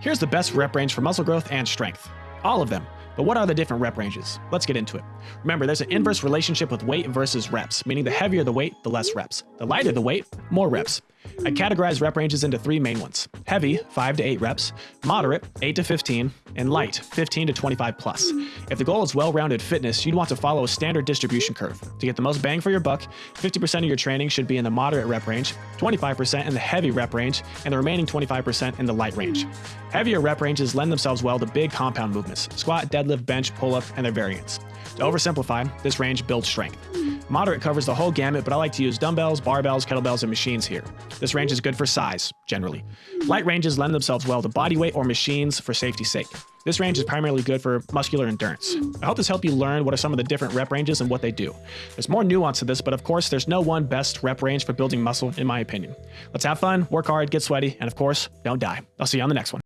Here's the best rep range for muscle growth and strength. All of them. But what are the different rep ranges? Let's get into it. Remember, there's an inverse relationship with weight versus reps, meaning the heavier the weight, the less reps. The lighter the weight, more reps. I categorize rep ranges into three main ones. Heavy, 5 to 8 reps, moderate, 8 to 15, and light, 15 to 25 plus. If the goal is well-rounded fitness, you'd want to follow a standard distribution curve. To get the most bang for your buck, 50% of your training should be in the moderate rep range, 25% in the heavy rep range, and the remaining 25% in the light range. Heavier rep ranges lend themselves well to big compound movements, squat, deadlift, bench, pull-up, and their variants. To oversimplify, this range builds strength. Moderate covers the whole gamut, but I like to use dumbbells, barbells, kettlebells, and machines here. This range is good for size, generally. Light ranges lend themselves well to body weight or machines for safety's sake. This range is primarily good for muscular endurance. I hope this helped you learn what are some of the different rep ranges and what they do. There's more nuance to this, but of course, there's no one best rep range for building muscle, in my opinion. Let's have fun, work hard, get sweaty, and of course, don't die. I'll see you on the next one.